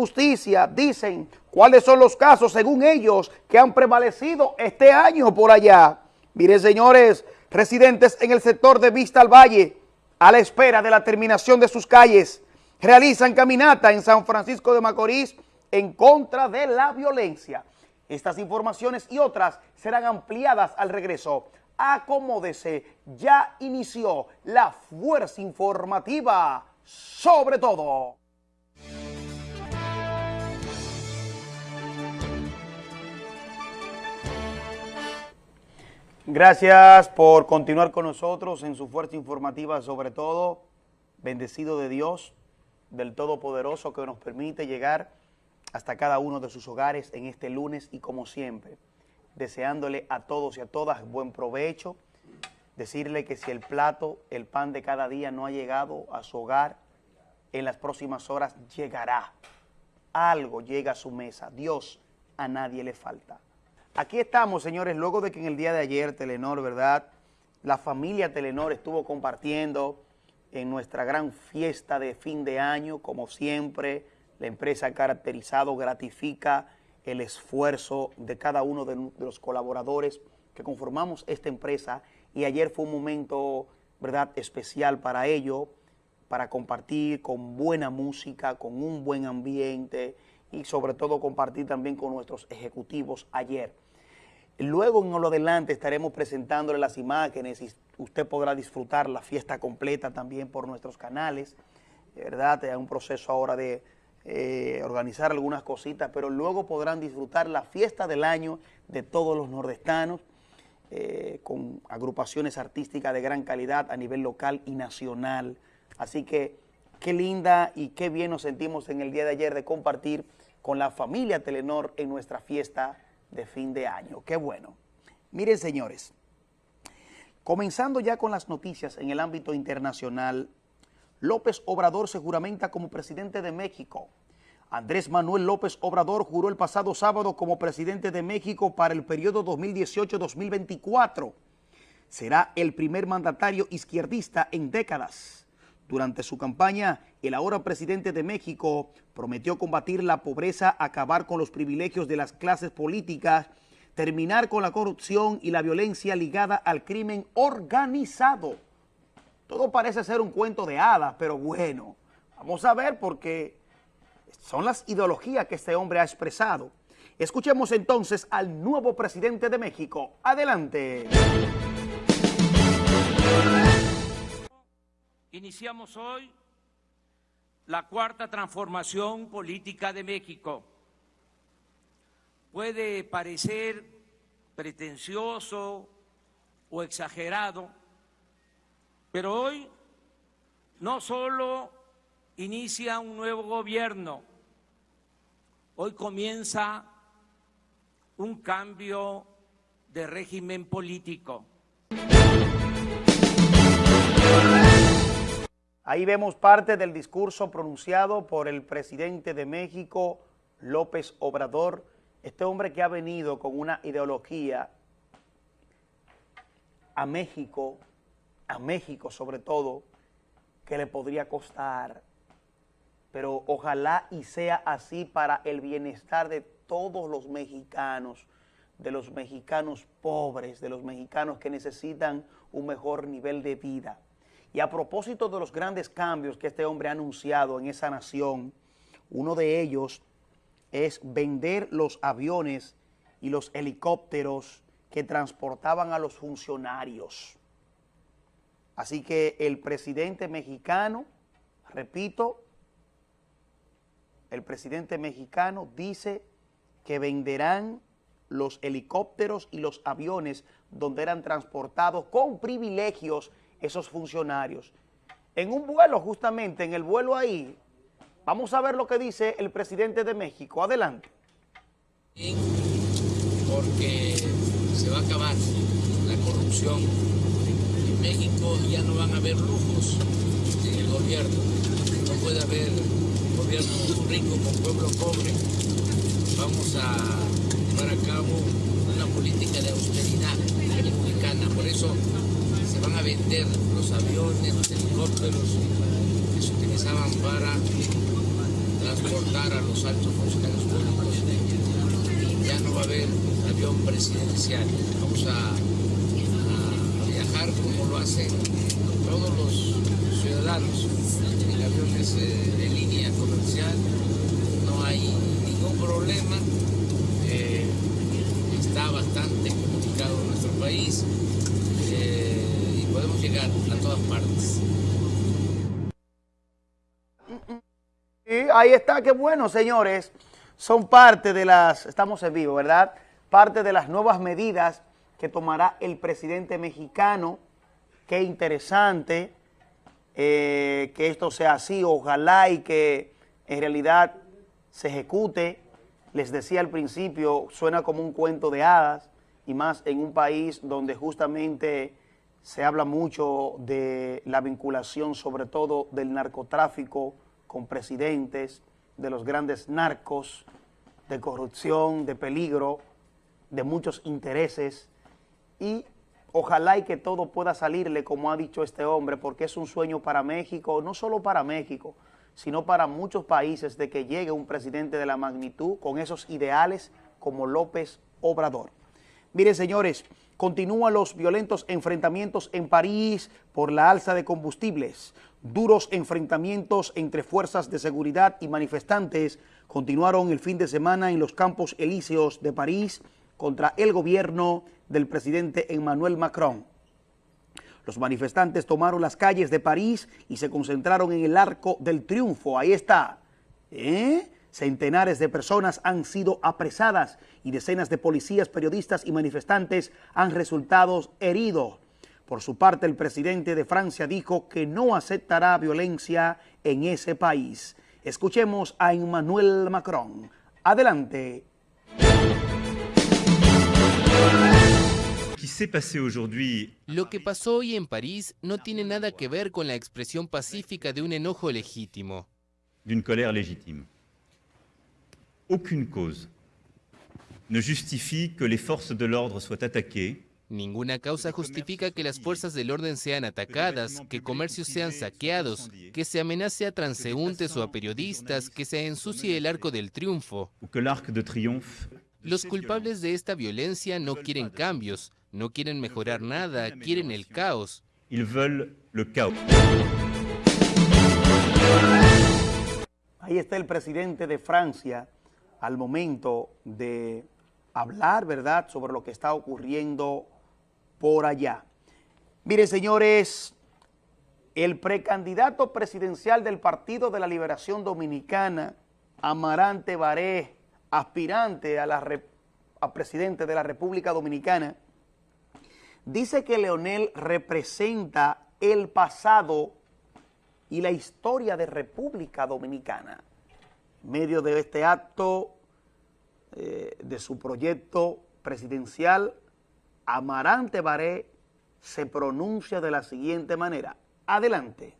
justicia dicen cuáles son los casos, según ellos, que han prevalecido este año por allá. Miren, señores, residentes en el sector de Vista al Valle, a la espera de la terminación de sus calles, realizan caminata en San Francisco de Macorís en contra de la violencia. Estas informaciones y otras serán ampliadas al regreso. Acomódese, ya inició la fuerza informativa sobre todo. Gracias por continuar con nosotros en su fuerza informativa, sobre todo, bendecido de Dios, del Todopoderoso que nos permite llegar hasta cada uno de sus hogares en este lunes y como siempre, deseándole a todos y a todas buen provecho, decirle que si el plato, el pan de cada día no ha llegado a su hogar, en las próximas horas llegará. Algo llega a su mesa. Dios a nadie le falta. Aquí estamos, señores, luego de que en el día de ayer Telenor, ¿verdad? La familia Telenor estuvo compartiendo en nuestra gran fiesta de fin de año, como siempre, la empresa ha caracterizado, gratifica el esfuerzo de cada uno de, los colaboradores que conformamos esta empresa y ayer fue un momento, ¿verdad?, especial para ello, para compartir con buena música, con un buen ambiente y sobre todo compartir también con nuestros ejecutivos ayer. Luego en lo adelante estaremos presentándole las imágenes y usted podrá disfrutar la fiesta completa también por nuestros canales, ¿verdad? Hay un proceso ahora de eh, organizar algunas cositas, pero luego podrán disfrutar la fiesta del año de todos los nordestanos, eh, con agrupaciones artísticas de gran calidad a nivel local y nacional. Así que qué linda y qué bien nos sentimos en el día de ayer de compartir con la familia Telenor en nuestra fiesta de fin de año. Qué bueno. Miren, señores, comenzando ya con las noticias en el ámbito internacional, López Obrador se juramenta como presidente de México. Andrés Manuel López Obrador juró el pasado sábado como presidente de México para el periodo 2018-2024. Será el primer mandatario izquierdista en décadas. Durante su campaña, el ahora presidente de México prometió combatir la pobreza, acabar con los privilegios de las clases políticas, terminar con la corrupción y la violencia ligada al crimen organizado. Todo parece ser un cuento de hadas, pero bueno, vamos a ver porque son las ideologías que este hombre ha expresado. Escuchemos entonces al nuevo presidente de México. Adelante. Iniciamos hoy la cuarta transformación política de México. Puede parecer pretencioso o exagerado, pero hoy no solo inicia un nuevo gobierno, hoy comienza un cambio de régimen político. Ahí vemos parte del discurso pronunciado por el presidente de México, López Obrador, este hombre que ha venido con una ideología a México a México sobre todo, que le podría costar. Pero ojalá y sea así para el bienestar de todos los mexicanos, de los mexicanos pobres, de los mexicanos que necesitan un mejor nivel de vida. Y a propósito de los grandes cambios que este hombre ha anunciado en esa nación, uno de ellos es vender los aviones y los helicópteros que transportaban a los funcionarios. Así que el presidente mexicano, repito, el presidente mexicano dice que venderán los helicópteros y los aviones donde eran transportados con privilegios esos funcionarios. En un vuelo, justamente, en el vuelo ahí, vamos a ver lo que dice el presidente de México. Adelante. Porque se va a acabar la corrupción México ya no van a haber lujos en el gobierno. No puede haber gobierno rico con pueblo pobre. Vamos a llevar a cabo una política de austeridad republicana. Por eso van a vender los aviones, los helicópteros que se utilizaban para transportar a los altos funcionarios públicos. Ya no va a haber avión presidencial. Vamos a, viajar como lo hacen todos los ciudadanos en aviones eh, de línea comercial. No hay ningún problema. Eh, está bastante comunicado nuestro país eh, llegar a todas partes. ahí está, qué bueno, señores. Son parte de las, estamos en vivo, ¿verdad? Parte de las nuevas medidas que tomará el presidente mexicano. Qué interesante eh, que esto sea así. Ojalá y que en realidad se ejecute. Les decía al principio, suena como un cuento de hadas y más en un país donde justamente se habla mucho de la vinculación, sobre todo del narcotráfico, con presidentes, de los grandes narcos, de corrupción, de peligro, de muchos intereses y ojalá y que todo pueda salirle como ha dicho este hombre porque es un sueño para México, no solo para México, sino para muchos países de que llegue un presidente de la magnitud con esos ideales como López Obrador. Miren señores, continúan los violentos enfrentamientos en París por la alza de combustibles. Duros enfrentamientos entre fuerzas de seguridad y manifestantes continuaron el fin de semana en los campos elíseos de París contra el gobierno del presidente Emmanuel Macron. Los manifestantes tomaron las calles de París y se concentraron en el Arco del Triunfo. Ahí está. ¿Eh? Centenares de personas han sido apresadas y decenas de policías, periodistas y manifestantes han resultado heridos. Por su parte, el presidente de Francia dijo que no aceptará violencia en ese país. Escuchemos a Emmanuel Macron. Adelante. Lo que pasó hoy en París no tiene nada que ver con la expresión pacífica de un enojo legítimo. Aucune cause. Ne justifie que les forces de l'ordre soient attaquées. Ninguna causa justifica que las fuerzas del orden sean atacadas, que comercios sean saqueados, que se amenace a transeúntes o a periodistas, que se ensucie el arco del triunfo. Los culpables de esta violencia no quieren cambios, no quieren mejorar nada, quieren el caos. Ahí está el presidente de Francia al momento de hablar, ¿verdad?, sobre lo que está ocurriendo por allá. Mire, señores, el precandidato presidencial del Partido de la Liberación Dominicana, Amarante Baré, aspirante a, la a presidente de la República Dominicana, dice que Leonel representa el pasado y la historia de República Dominicana. Medio de este acto eh, de su proyecto presidencial, Amarante Baré se pronuncia de la siguiente manera. Adelante.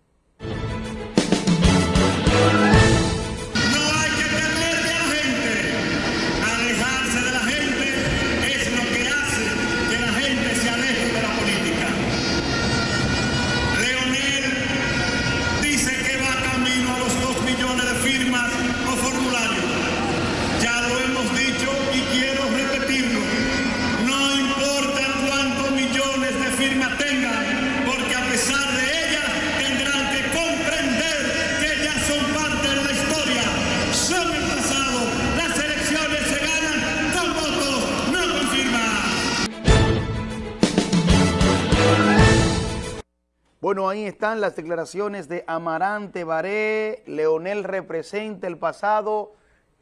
Ahí están las declaraciones de Amarante Baré. Leonel representa el pasado,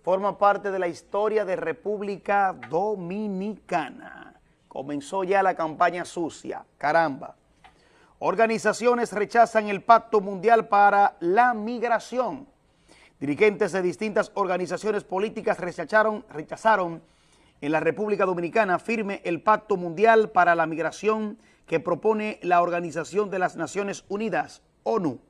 forma parte de la historia de República Dominicana. Comenzó ya la campaña sucia, caramba. Organizaciones rechazan el Pacto Mundial para la Migración. Dirigentes de distintas organizaciones políticas rechazaron, rechazaron en la República Dominicana firme el Pacto Mundial para la Migración que propone la Organización de las Naciones Unidas, ONU.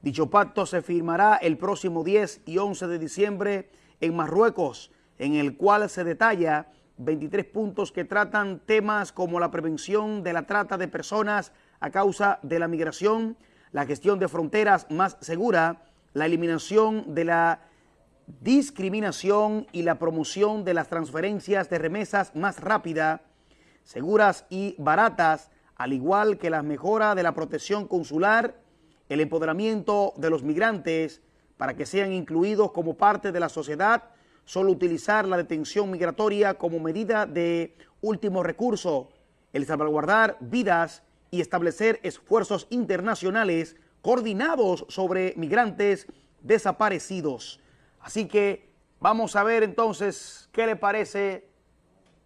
Dicho pacto se firmará el próximo 10 y 11 de diciembre en Marruecos, en el cual se detalla 23 puntos que tratan temas como la prevención de la trata de personas a causa de la migración, la gestión de fronteras más segura, la eliminación de la discriminación y la promoción de las transferencias de remesas más rápida, seguras y baratas, al igual que la mejora de la protección consular, el empoderamiento de los migrantes para que sean incluidos como parte de la sociedad, solo utilizar la detención migratoria como medida de último recurso, el salvaguardar vidas y establecer esfuerzos internacionales coordinados sobre migrantes desaparecidos. Así que vamos a ver entonces qué le parece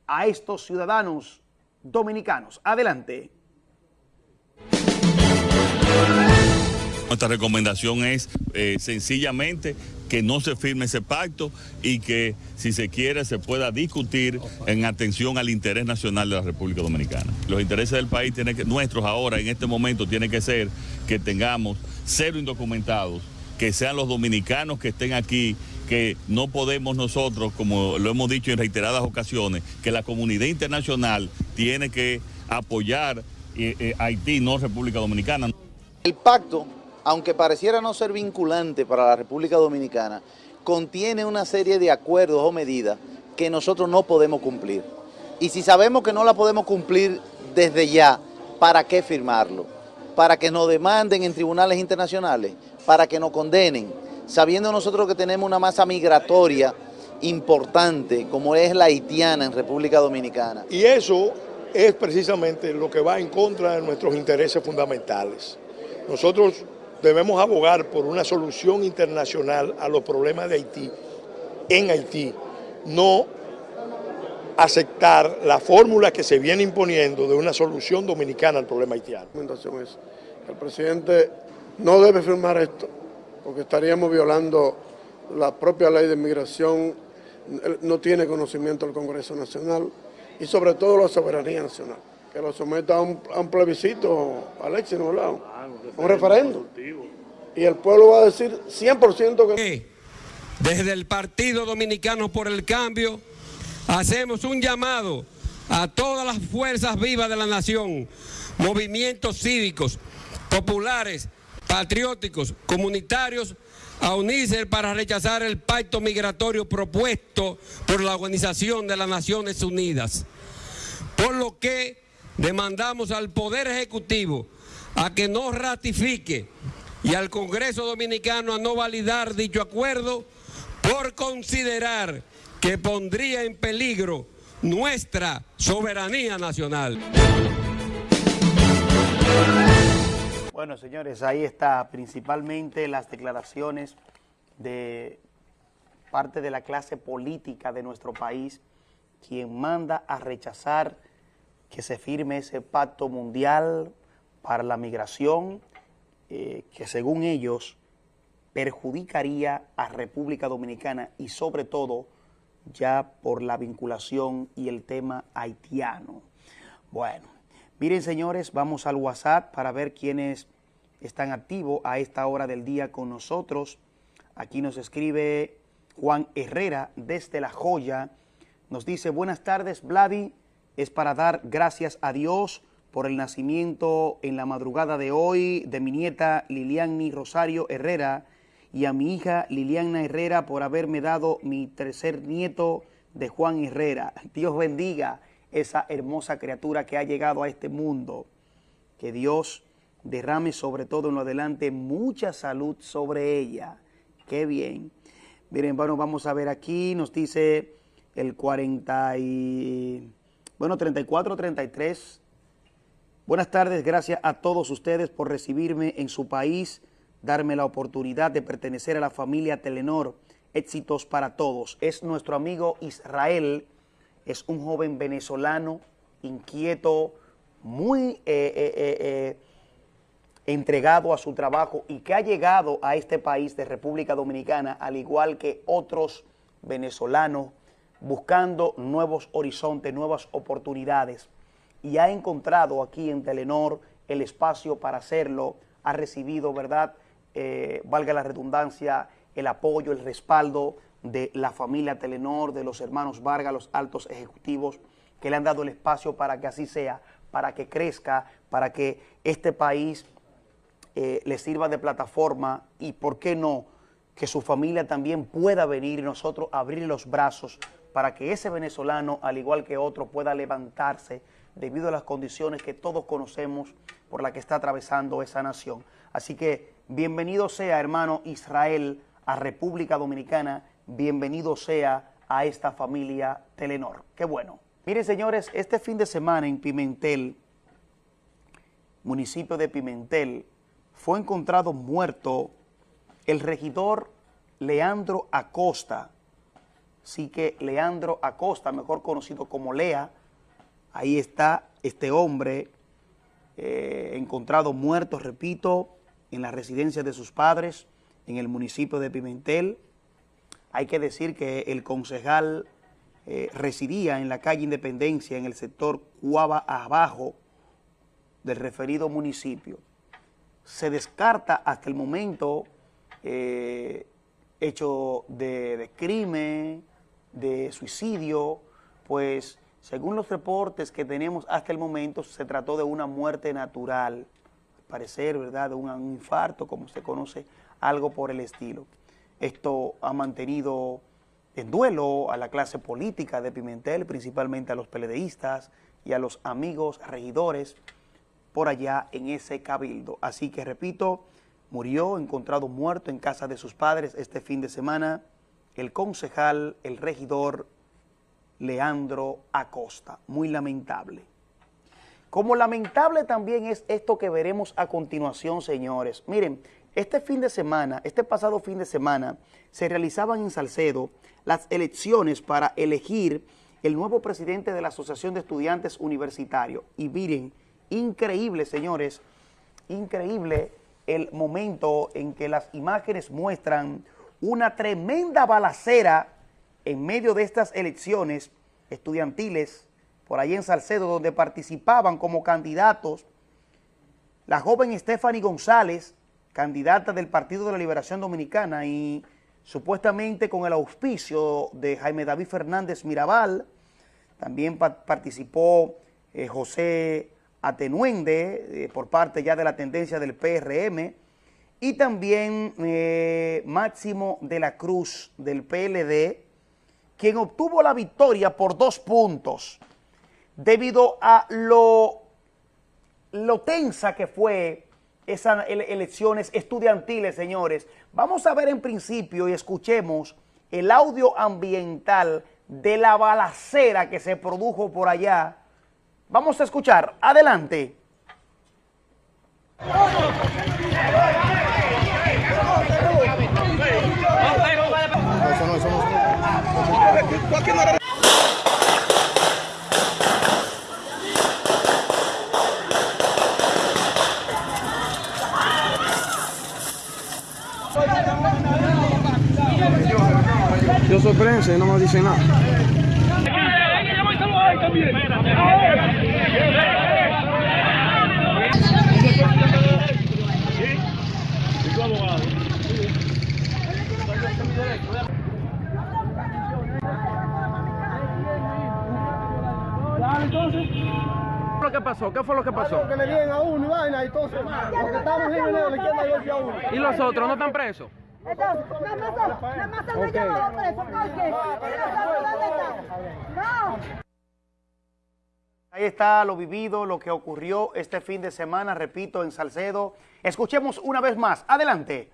a estos ciudadanos dominicanos. Adelante. Nuestra recomendación es eh, sencillamente que no se firme ese pacto y que si se quiere se pueda discutir en atención al interés nacional de la República Dominicana. Los intereses del país tienen que, nuestros ahora en este momento tiene que ser que tengamos cero indocumentados, que sean los dominicanos que estén aquí, que no podemos nosotros, como lo hemos dicho en reiteradas ocasiones, que la comunidad internacional tiene que apoyar eh, eh, Haití, no República Dominicana. El pacto aunque pareciera no ser vinculante para la República Dominicana, contiene una serie de acuerdos o medidas que nosotros no podemos cumplir. Y si sabemos que no la podemos cumplir desde ya, ¿para qué firmarlo? Para que nos demanden en tribunales internacionales, para que nos condenen, sabiendo nosotros que tenemos una masa migratoria importante, como es la haitiana en República Dominicana. Y eso es precisamente lo que va en contra de nuestros intereses fundamentales. Nosotros debemos abogar por una solución internacional a los problemas de Haití, en Haití, no aceptar la fórmula que se viene imponiendo de una solución dominicana al problema haitiano. el presidente no debe firmar esto, porque estaríamos violando la propia ley de migración, no tiene conocimiento del Congreso Nacional y sobre todo la soberanía nacional, que lo someta a un, plebiscito, Alexis, ¿no? un referendo. Y el pueblo va a decir 100% que... Desde el Partido Dominicano por el Cambio hacemos un llamado a todas las fuerzas vivas de la nación, movimientos cívicos, populares, patrióticos, comunitarios, a unirse para rechazar el pacto migratorio propuesto por la Organización de las Naciones Unidas. Por lo que demandamos al Poder Ejecutivo a que no ratifique y al Congreso Dominicano a no validar dicho acuerdo por considerar que pondría en peligro nuestra soberanía nacional. Bueno, señores, ahí está principalmente las declaraciones de parte de la clase política de nuestro país, quien manda a rechazar que se firme ese pacto mundial para la migración eh, que según ellos perjudicaría a República Dominicana y sobre todo ya por la vinculación y el tema haitiano. Bueno, miren señores, vamos al WhatsApp para ver quiénes están activos a esta hora del día con nosotros. Aquí nos escribe Juan Herrera desde La Joya. Nos dice, buenas tardes, Vladi. Es para dar gracias a Dios por el nacimiento en la madrugada de hoy de mi nieta Liliani Rosario Herrera y a mi hija Liliana Herrera por haberme dado mi tercer nieto de Juan Herrera. Dios bendiga esa hermosa criatura que ha llegado a este mundo. Que Dios derrame sobre todo en lo adelante mucha salud sobre ella. Qué bien. Miren, bueno, vamos a ver aquí, nos dice el 40 y... Bueno, 34, 33 Buenas tardes, gracias a todos ustedes por recibirme en su país, darme la oportunidad de pertenecer a la familia Telenor. Éxitos para todos. Es nuestro amigo Israel, es un joven venezolano, inquieto, muy eh, eh, eh, entregado a su trabajo y que ha llegado a este país de República Dominicana, al igual que otros venezolanos, buscando nuevos horizontes, nuevas oportunidades y ha encontrado aquí en Telenor el espacio para hacerlo, ha recibido, ¿verdad?, eh, valga la redundancia, el apoyo, el respaldo de la familia Telenor, de los hermanos Vargas, los altos ejecutivos, que le han dado el espacio para que así sea, para que crezca, para que este país eh, le sirva de plataforma y, ¿por qué no?, que su familia también pueda venir y nosotros abrir los brazos para que ese venezolano, al igual que otro, pueda levantarse debido a las condiciones que todos conocemos por la que está atravesando esa nación. Así que bienvenido sea, hermano Israel, a República Dominicana, bienvenido sea a esta familia Telenor. Qué bueno. Miren, señores, este fin de semana en Pimentel, municipio de Pimentel, fue encontrado muerto el regidor Leandro Acosta. Sí que Leandro Acosta, mejor conocido como Lea, ahí está este hombre eh, encontrado muerto, repito, en la residencia de sus padres, en el municipio de Pimentel. Hay que decir que el concejal eh, residía en la calle Independencia, en el sector Cuava Abajo del referido municipio. Se descarta hasta el momento eh, hecho de crimen, de suicidio, pues según los reportes que tenemos hasta el momento, se trató de una muerte natural, al parecer, ¿verdad?, de un infarto, como se conoce, algo por el estilo. Esto ha mantenido en duelo a la clase política de Pimentel, principalmente a los peledeístas y a los amigos regidores por allá en ese cabildo. Así que, repito, murió encontrado muerto en casa de sus padres este fin de semana el concejal, el regidor Leandro Acosta. Muy lamentable. Como lamentable también es esto que veremos a continuación, señores. Miren, este fin de semana, este pasado fin de semana, se realizaban en Salcedo las elecciones para elegir el nuevo presidente de la Asociación de Estudiantes Universitarios. Y miren, increíble, señores, increíble el momento en que las imágenes muestran una tremenda balacera en medio de estas elecciones estudiantiles por ahí en Salcedo, donde participaban como candidatos la joven Stephanie González, candidata del Partido de la Liberación Dominicana y supuestamente con el auspicio de Jaime David Fernández Mirabal, también participó eh, José Atenuende eh, por parte ya de la tendencia del PRM y también eh, Máximo de la Cruz del PLD, quien obtuvo la victoria por dos puntos debido a lo, lo tensa que fue esas elecciones estudiantiles, señores. Vamos a ver en principio y escuchemos el audio ambiental de la balacera que se produjo por allá. Vamos a escuchar. Adelante. Yo soy prensa no me dice nada. Entonces. ¿Qué fue lo que pasó? ¿Qué fue lo que pasó? Que le dieron a uno y vaina y entonces los que estamos en la izquierda golpe a uno. ¿Y los otros no están presos? Entonces, nada más, nada más se lo llevado preso, ¿por qué? ¿Dónde está? No. Ahí está lo vivido, lo que ocurrió este fin de semana, repito, en Salcedo. Escuchemos una vez más. Adelante.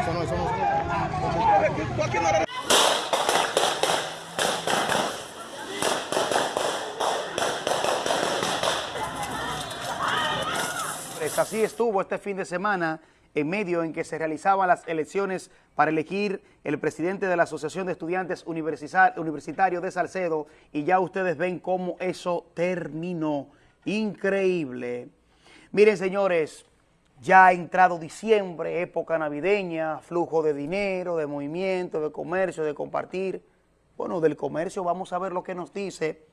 Eso no, eso no. Así estuvo este fin de semana en medio en que se realizaban las elecciones para elegir el presidente de la Asociación de Estudiantes Universitarios de Salcedo y ya ustedes ven cómo eso terminó. Increíble. Miren, señores, ya ha entrado diciembre, época navideña, flujo de dinero, de movimiento, de comercio, de compartir. Bueno, del comercio vamos a ver lo que nos dice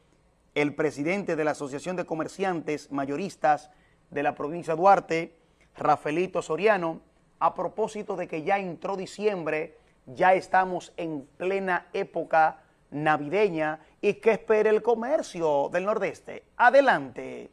el presidente de la Asociación de Comerciantes Mayoristas de la provincia de Duarte, Rafaelito Soriano, a propósito de que ya entró diciembre, ya estamos en plena época navideña y que espere el comercio del Nordeste. Adelante.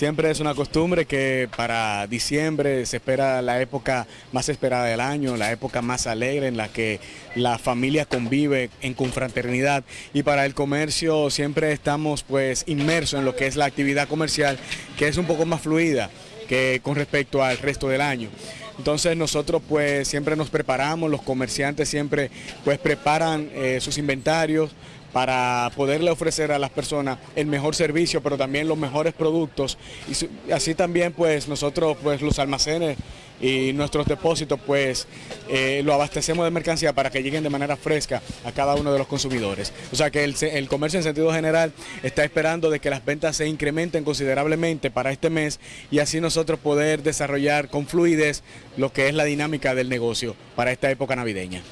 Siempre es una costumbre que para diciembre se espera la época más esperada del año, la época más alegre en la que la familia convive en confraternidad y para el comercio siempre estamos pues inmersos en lo que es la actividad comercial que es un poco más fluida que con respecto al resto del año. Entonces nosotros pues siempre nos preparamos, los comerciantes siempre pues preparan eh, sus inventarios, para poderle ofrecer a las personas el mejor servicio, pero también los mejores productos. Y así también pues nosotros pues los almacenes y nuestros depósitos pues eh, lo abastecemos de mercancía para que lleguen de manera fresca a cada uno de los consumidores. O sea que el, el, comercio en sentido general está esperando de que las ventas se incrementen considerablemente para este mes y así nosotros poder desarrollar con fluidez lo que es la dinámica del negocio para esta época navideña.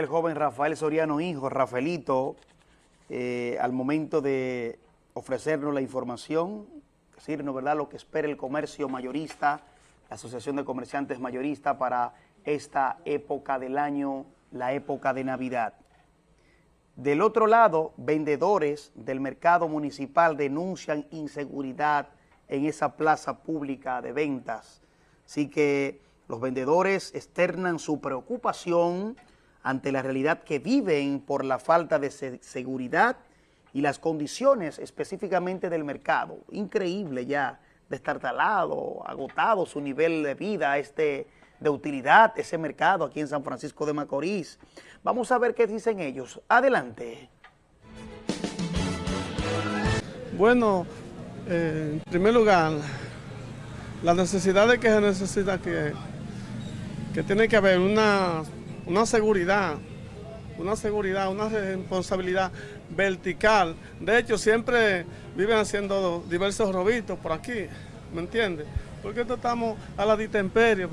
El joven Rafael Soriano Hijo, Rafaelito, eh, al momento de ofrecernos la información, decirnos ¿verdad? lo que espera el comercio mayorista, la Asociación de Comerciantes Mayoristas para esta época del año, la época de Navidad. Del otro lado, vendedores del mercado municipal denuncian inseguridad en esa plaza pública de ventas. Así que los vendedores externan su preocupación ante la realidad que viven por la falta de seguridad y las condiciones específicamente del mercado. Increíble ya, destartalado, agotado su nivel de vida, este de utilidad, ese mercado aquí en San Francisco de Macorís. Vamos a ver qué dicen ellos. Adelante. Bueno, eh, en primer lugar, la necesidad de que se necesita que, que tiene que haber una una seguridad, una seguridad, una responsabilidad vertical. De hecho, siempre viven haciendo diversos robitos por aquí, ¿me entiendes? Porque esto estamos a la ditemperie.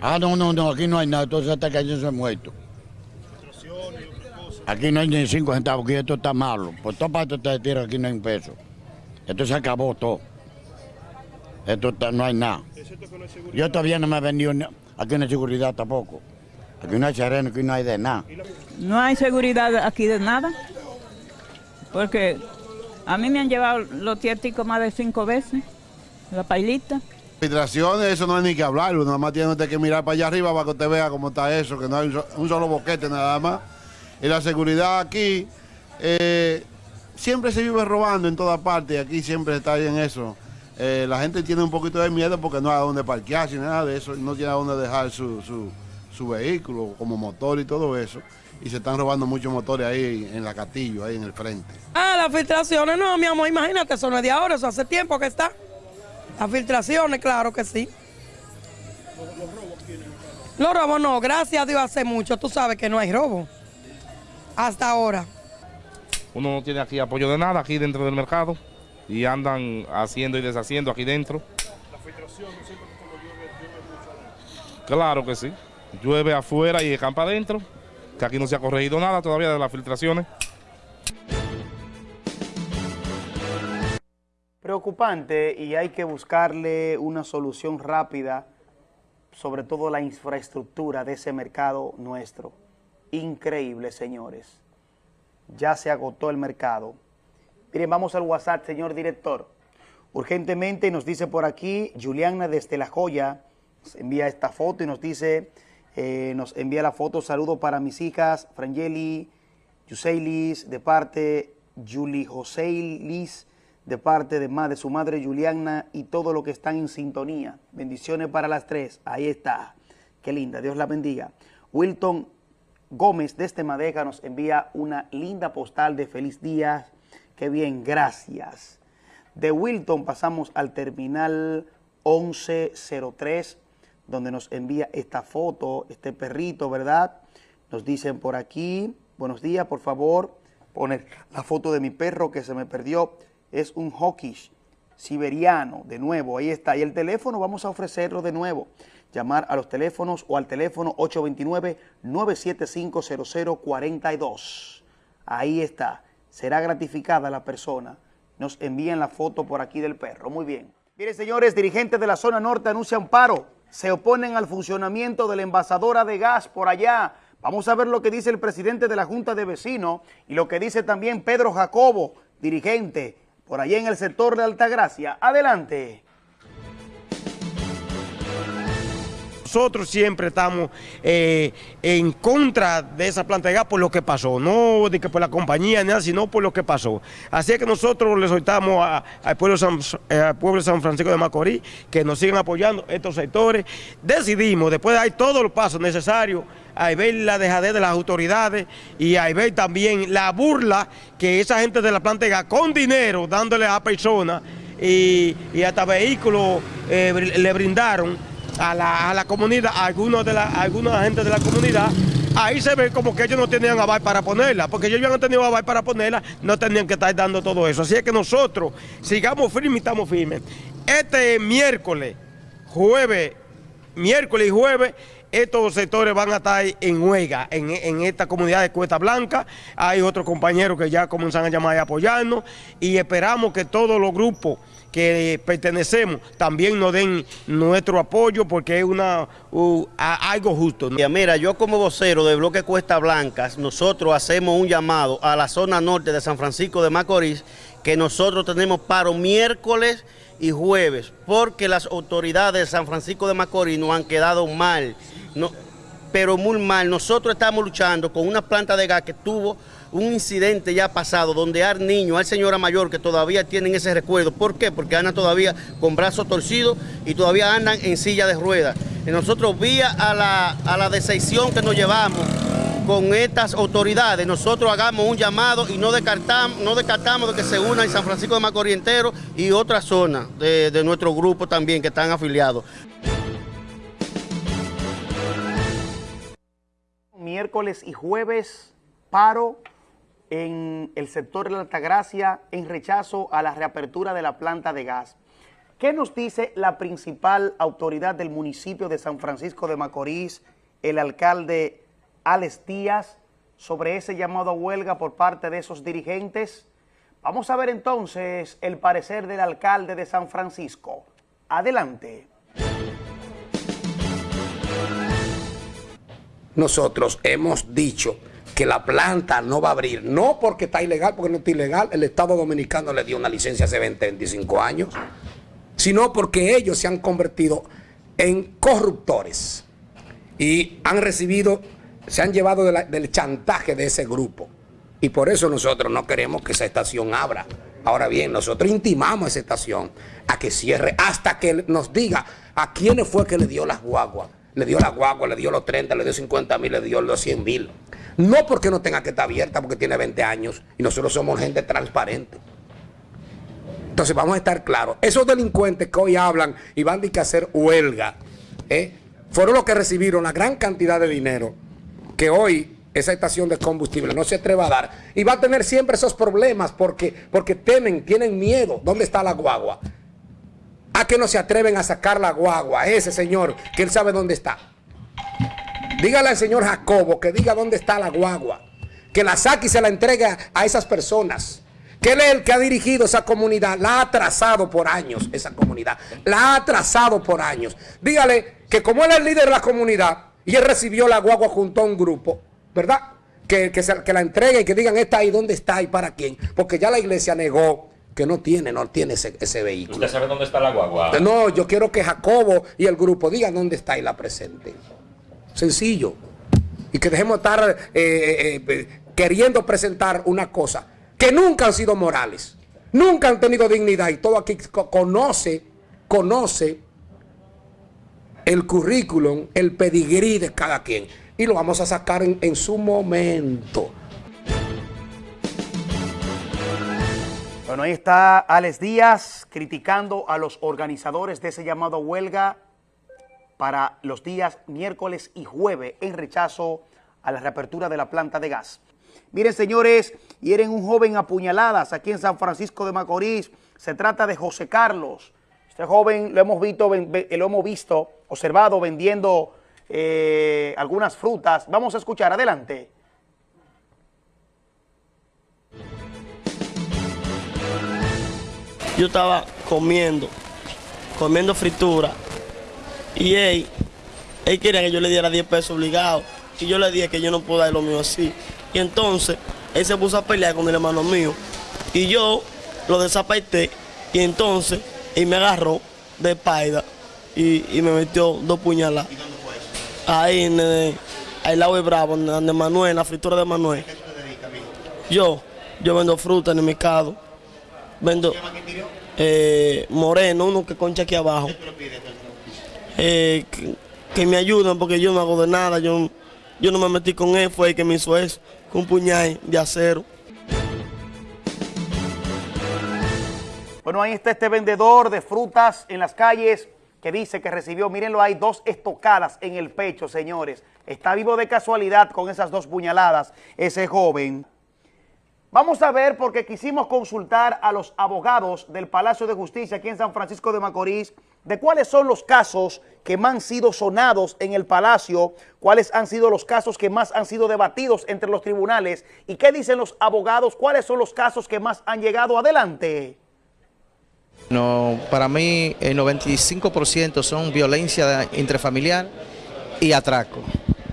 Ah, no, no, no, aquí no hay nada, entonces hasta que alguien se muerto. Aquí no hay ni cinco centavos, aquí esto está malo. Por todas partes de tierra aquí no hay un peso. Esto se acabó todo. Esto no hay nada. Yo todavía no me he vendido, aquí no hay seguridad tampoco. Aquí no hay sereno, aquí no hay de nada. No hay seguridad aquí de nada, porque a mí me han llevado los tierticos más de cinco veces, la pailita. Filtraciones, eso no hay ni que hablar, nada más tiene que mirar para allá arriba para que usted vea cómo está eso, que no hay un solo boquete nada más. Y la seguridad aquí, eh, siempre se vive robando en todas partes, aquí siempre está en eso. Eh, la gente tiene un poquito de miedo porque no hay a dónde parquearse, nada de eso, no tiene a dónde dejar su, su su vehículo, como motor y todo eso. Y se están robando muchos motores ahí en la Castillo, ahí en el frente. Ah, las filtraciones, no, mi amor, imagínate, eso no es de ahora, eso hace tiempo que está. Las filtraciones, claro que sí. ¿Los, robos tienen? Los robos no, gracias a Dios hace mucho, tú sabes que no hay robo. Hasta ahora. Uno no tiene aquí apoyo de nada aquí dentro del mercado y andan haciendo y deshaciendo aquí dentro. ¿La filtración siempre Claro que sí llueve afuera y campa adentro, que aquí no se ha corregido nada todavía de las filtraciones. Preocupante y hay que buscarle una solución rápida, sobre todo la infraestructura de ese mercado nuestro. Increíble, señores. Ya se agotó el mercado. Miren, vamos al WhatsApp, señor director. Urgentemente nos dice por aquí, Juliana desde La Joya, envía esta foto y nos dice eh, nos envía la foto, saludo para mis hijas, Frangeli, Yuseilis, de parte Julie Joseilis, de parte de, de su madre Juliana y todo lo que están en sintonía. Bendiciones para las tres. Ahí está. Qué linda. Dios la bendiga. Wilton Gómez desde Madeja nos envía una linda postal de feliz día. Qué bien, gracias. De Wilton pasamos al terminal 1103 donde nos envía esta foto, este perrito, ¿verdad? Nos dicen por aquí, buenos días, por favor, poner la foto de mi perro que se me perdió. Es un hawkish siberiano, de nuevo, ahí está. Y el teléfono vamos a ofrecerlo de nuevo. Llamar a los teléfonos o al teléfono 829-975-0042. Ahí está. Será gratificada la persona. Nos envían la foto por aquí del perro. Muy bien. Miren, señores, dirigentes de la zona norte anuncian paro se oponen al funcionamiento de la envasadora de gas por allá, Vamos a ver lo que dice el presidente de la Junta de Vecinos y lo que dice también Pedro Jacobo, dirigente por allá en el sector de Altagracia. Adelante. Nosotros siempre estamos eh, en contra de esa planta de gas por lo que pasó, no de que por la compañía ni nada, sino por lo que pasó. Así que nosotros le soltamos al pueblo, eh, pueblo de San Francisco de Macorís que nos sigan apoyando estos sectores. Decidimos, después de todos los pasos necesarios, a ver la dejadez de las autoridades y a ver también la burla que esa gente de la planta de gas con dinero dándole a personas y, hasta vehículos eh, le brindaron a la, a la comunidad, a algunos de la, alguna de la comunidad, ahí se ve como que ellos no tenían aval para ponerla, porque ellos habían tenido aval para ponerla, no tenían que estar dando todo eso. Así es que nosotros sigamos firmes y estamos firmes. Este miércoles, jueves, miércoles y jueves, estos sectores van a estar en huelga en, en, esta comunidad de Cuesta Blanca. Hay otros compañeros que ya comienzan a llamar y apoyarnos y esperamos que todos los grupos que pertenecemos también nos den nuestro apoyo porque es una algo justo. Mira, yo como vocero del bloque Cuesta Blancas, nosotros hacemos un llamado a la zona norte de San Francisco de Macorís que nosotros tenemos paro miércoles y jueves porque las autoridades de San Francisco de Macorís nos han quedado mal, no, pero muy mal. Nosotros estamos luchando con una planta de gas que tuvo un incidente ya pasado donde hay niños, hay señora mayor que todavía tienen ese recuerdo. ¿Por qué? Porque andan todavía con brazos torcidos y todavía andan en silla de ruedas. Nosotros, vía a la, a la decisión que nos llevamos con estas autoridades, nosotros hagamos un llamado y no descartamos, no descartamos de que se unan San Francisco de Macorís entero y otras zonas de, de nuestro grupo también que están afiliados. Miércoles y jueves, paro en el sector de la Altagracia en rechazo a la reapertura de la planta de gas. ¿Qué nos dice la principal autoridad del municipio de San Francisco de Macorís, el alcalde Alex Díaz, sobre ese llamado a huelga por parte de esos dirigentes? Vamos a ver entonces el parecer del alcalde de San Francisco. Adelante. Nosotros hemos dicho que la planta no va a abrir, no porque está ilegal, porque no está ilegal, el Estado Dominicano le dio una licencia hace 20, 25 años, sino porque ellos se han convertido en corruptores y han recibido, se han llevado del chantaje de ese grupo. Y por eso nosotros no queremos que esa estación abra. Ahora bien, nosotros intimamos a esa estación a que cierre hasta que nos diga a quiénes fue que le dio las guaguas. Le dio las guaguas, le dio los 30, le dio 50 mil, le dio los 100 mil. No porque no tenga que estar abierta, porque tiene 20 años y nosotros somos gente transparente. Entonces vamos a estar claros. Esos delincuentes que hoy hablan y van a hacer huelga, ¿eh? fueron los que recibieron la gran cantidad de dinero que hoy esa estación de combustible no se atreva a dar. Y va a tener siempre esos problemas porque, porque temen, tienen miedo. ¿Dónde está la guagua? A que no se atreven a sacar la guagua. Ese señor, que él sabe dónde está. Dígale al señor Jacobo que diga dónde está la guagua. Que la saque y se la entregue a esas personas. Que él es el que ha dirigido esa comunidad. La ha trazado por años esa comunidad. La ha trazado por años. Dígale que como él es el líder de la comunidad y él recibió la guagua junto a un grupo, ¿verdad? Que, que, la entregue y que digan está ahí, dónde está y para quién. Porque ya la iglesia negó que no tiene, no tiene ese, ese, vehículo. ¿Usted sabe dónde está la guagua? No, yo quiero que Jacobo y el grupo digan dónde está y la presenten. Sencillo. Y que dejemos de estar eh, eh, eh, queriendo presentar una cosa que nunca han sido morales. Nunca han tenido dignidad. Y todo aquí conoce, conoce el currículum, el pedigrí de cada quien. Y lo vamos a sacar en, en su momento. Bueno, ahí está Alex Díaz criticando a los organizadores de ese llamado huelga para los días miércoles y jueves en rechazo a la reapertura de la planta de gas. Miren, señores, hieren un joven a puñaladas aquí en San Francisco de Macorís. Se trata de José Carlos. Este joven lo hemos visto, lo hemos visto observado vendiendo eh, algunas frutas. Vamos a escuchar, adelante. Yo estaba comiendo, comiendo fritura y él, él quería que yo le diera 10 pesos obligados. Y yo le dije que yo no puedo dar lo mío así. Y entonces él se puso a pelear con el hermano mío. Y yo lo desapaité. Y entonces él me agarró de espalda y, me metió dos puñaladas. Ahí en el, lado de Bravo, en de Manuel, la fritura de Manuel. Yo, yo vendo fruta en el mercado. Vendo eh, moreno, uno que concha aquí abajo. Eh, que, que me ayuden porque yo no hago de nada. Yo, yo no me metí con él, fue el que me hizo eso, con un puñal de acero. Bueno, ahí está este vendedor de frutas en las calles que dice que recibió, mírenlo, hay dos estocadas en el pecho, señores. Está vivo de casualidad con esas dos puñaladas ese joven. Vamos a ver porque quisimos consultar a los abogados del Palacio de Justicia aquí en San Francisco de Macorís de cuáles son los casos que más han sido sonados en el Palacio, cuáles han sido los casos que más han sido debatidos entre los tribunales y qué dicen los abogados, cuáles son los casos que más han llegado adelante. No, para mí el 95% son violencia intrafamiliar y atraco.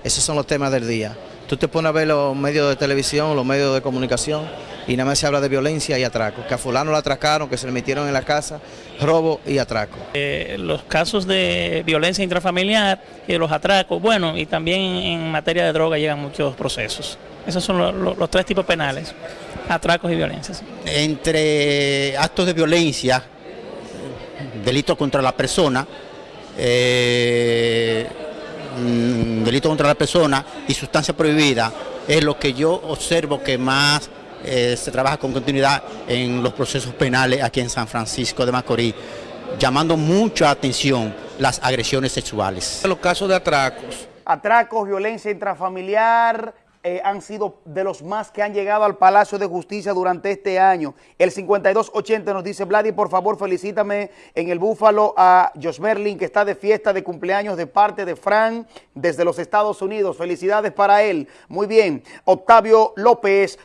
Esos son los temas del día. Tú te pones a ver los medios de televisión, los medios de comunicación y nada más se habla de violencia y atraco. Que a fulano lo atracaron, que se le metieron en la casa, robo y atraco. Eh, los casos de violencia intrafamiliar y de los atracos, bueno, y también en materia de droga llegan muchos procesos. Esos son los, tres tipos penales, atracos y violencias. entre actos de violencia, delito contra la persona, eh, mm, delito contra la persona y sustancia prohibida, es lo que yo observo que más eh, se trabaja con continuidad en los procesos penales aquí en San Francisco de Macorís, llamando mucha atención las agresiones sexuales. Los casos de atracos. Atracos, violencia intrafamiliar eh, han sido de los más que han llegado al Palacio de Justicia durante este año. El 5280 nos dice, Vladi, por favor, felicítame en el Búfalo a Josh Merlin, que está de fiesta de cumpleaños de parte de Fran desde los Estados Unidos. Felicidades para él. Muy bien. Octavio López,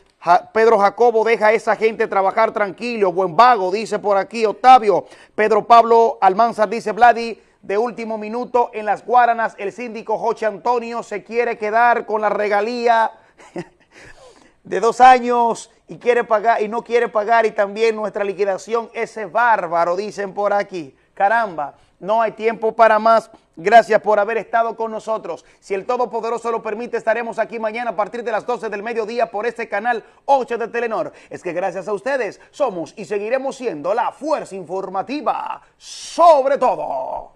Pedro Jacobo deja a esa gente trabajar tranquilo, buen vago, dice por aquí Octavio. Pedro Pablo Almanzar dice, Vladi, de último minuto en las Guaranas, el síndico Joche Antonio se quiere quedar con la regalía de dos años y quiere pagar y no quiere pagar y también nuestra liquidación ese bárbaro, dicen por aquí. Caramba, no hay tiempo para más. Gracias por haber estado con nosotros. Si el Todopoderoso lo permite, estaremos aquí mañana a partir de las 12 del mediodía por este canal 8 de Telenor. Es que gracias a ustedes somos y seguiremos siendo la fuerza informativa sobre todo.